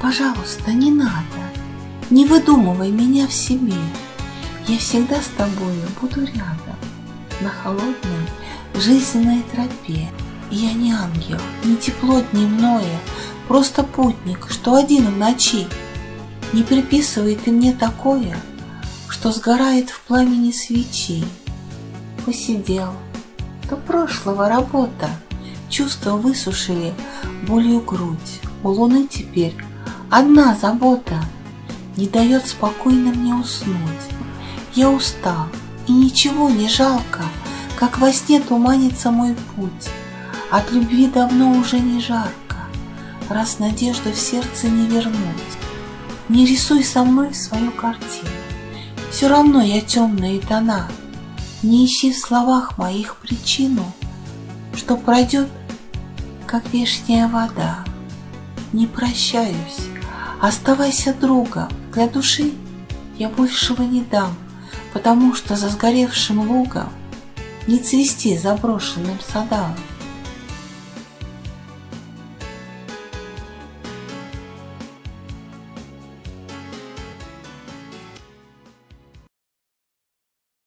пожалуйста, не надо. Не выдумывай меня в себе. Я всегда с тобою буду рядом, на холодной жизненной тропе. Я не ангел, не тепло дневное, просто путник, что один в ночи. Не приписывай ты мне такое, что сгорает в пламени свечи. Посидел, то прошлого работа, чувства высушили болью грудь. У луны теперь одна забота не дает спокойно мне уснуть. Я устал, и ничего не жалко, как во сне туманится мой путь. От любви давно уже не жарко, раз надежду в сердце не вернуть. Не рисуй со мной свою картину, все равно я темные тона. Не ищи в словах моих причину, что пройдет, как вешняя вода. Не прощаюсь, оставайся другом, для души я большего не дам, потому что за сгоревшим лугом не цвести заброшенным садам.